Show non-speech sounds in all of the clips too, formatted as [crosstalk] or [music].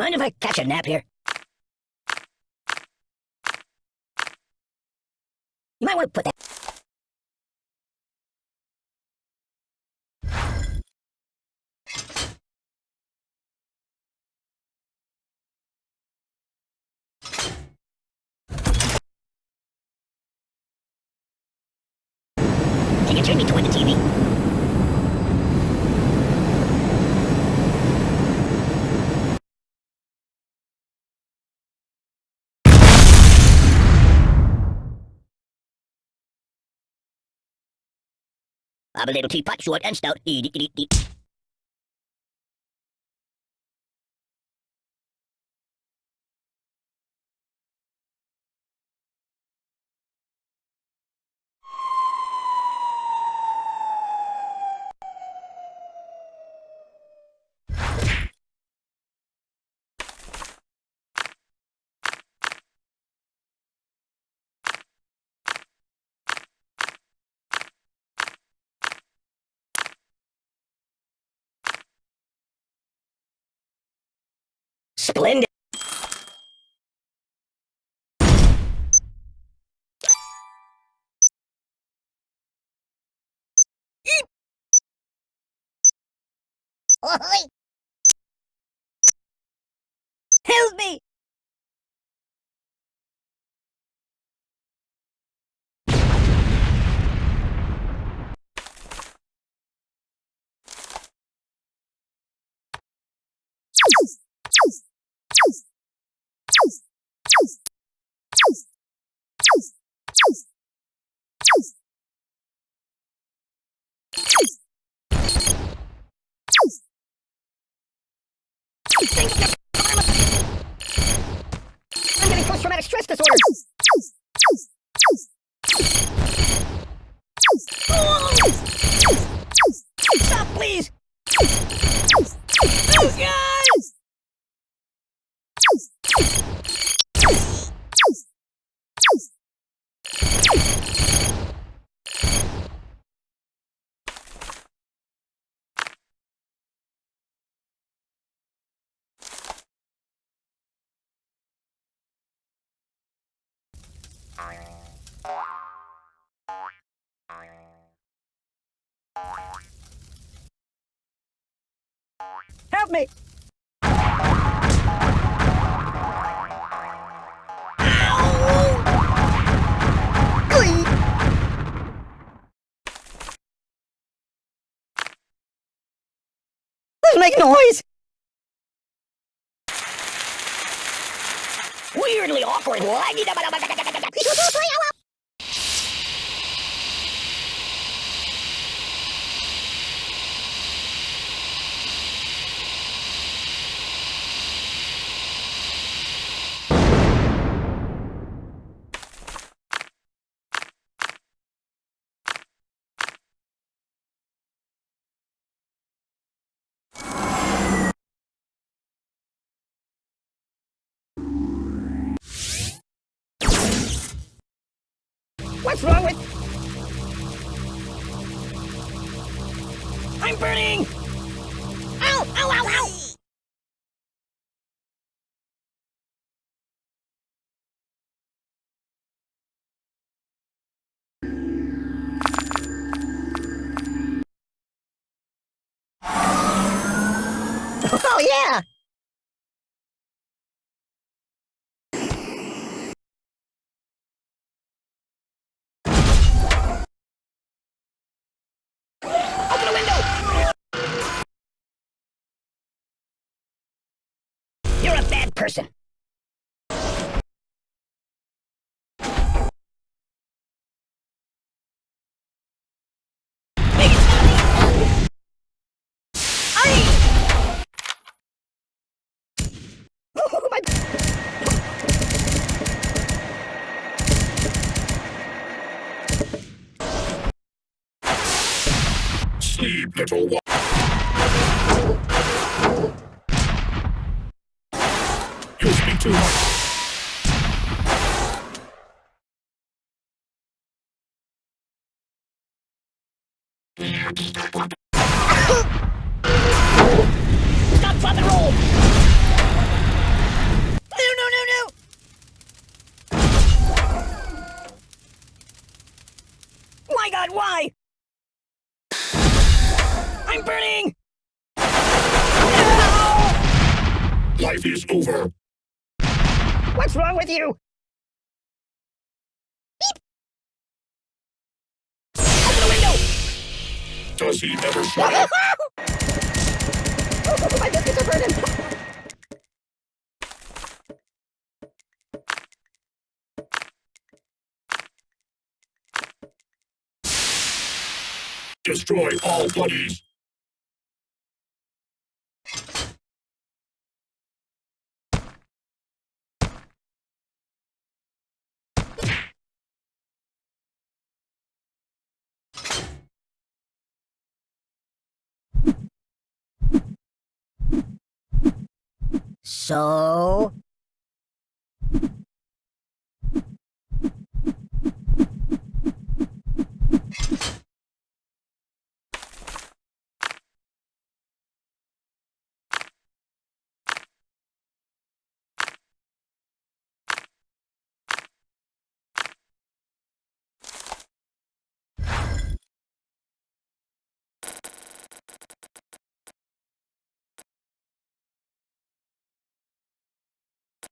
Mind if I catch a nap here? You might want to put that. Can you turn me toward the TV? I'm a little teapot, short and stout. Eat, eat, eat, eat. Splendid. [laughs] Help me! Disorder. Help me! Make noise! Weirdly awkward. [laughs] What's wrong with... I'm burning! Ow! Ow, ow, ow! Person. Sleep, little one. Godfather roll! No, no, no, no! My god, why? I'm burning! No! Life is over. What's wrong with you? Does he never shut up? My biscuits are burning! Destroy all buddies. So...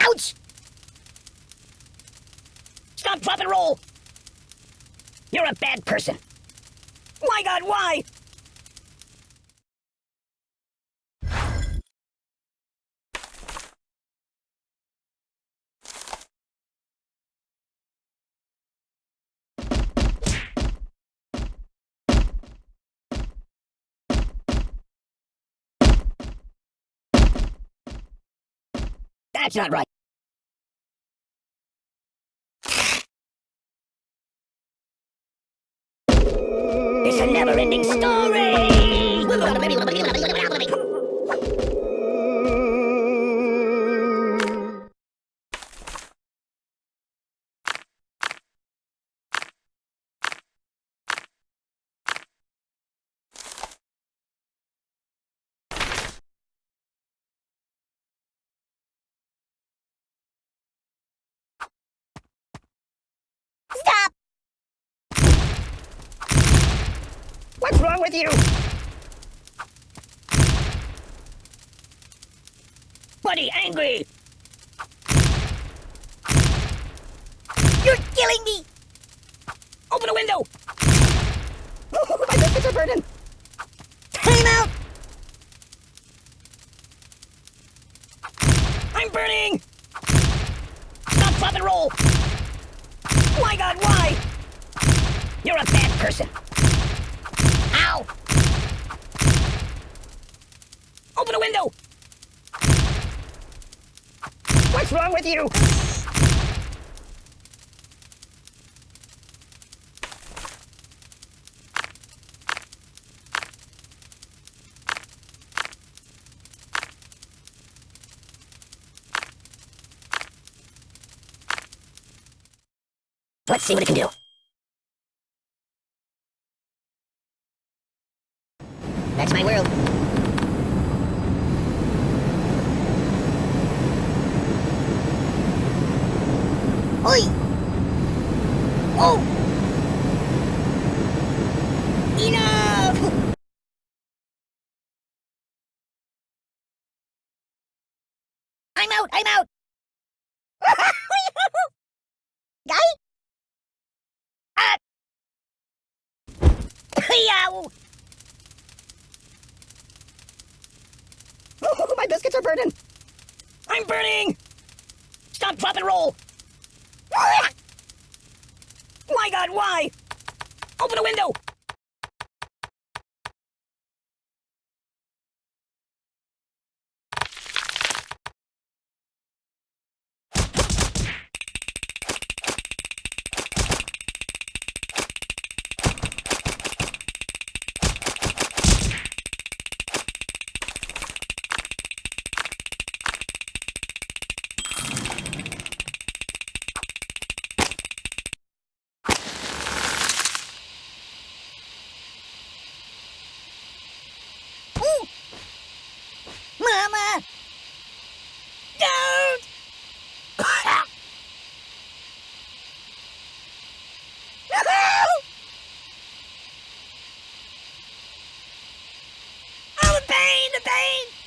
Ouch! Stop, drop, and roll! You're a bad person. My god, why? That's not right. It's a never-ending story! Wrong with you? Buddy, angry! You're killing me! Open a window! [laughs] My biscuits are burning! Time out! I'm burning! Stop, drop, and roll! My god, why? You're a bad person. Ow! Window! What's wrong with you? Let's see what it can do. That's my world. Oi! Oh! Enough! I'm out! I'm out! [laughs] Guy? Ah! Yow! [laughs] My biscuits are burning. I'm burning. Stop, drop, and roll. [laughs] My God, why? Open a window. The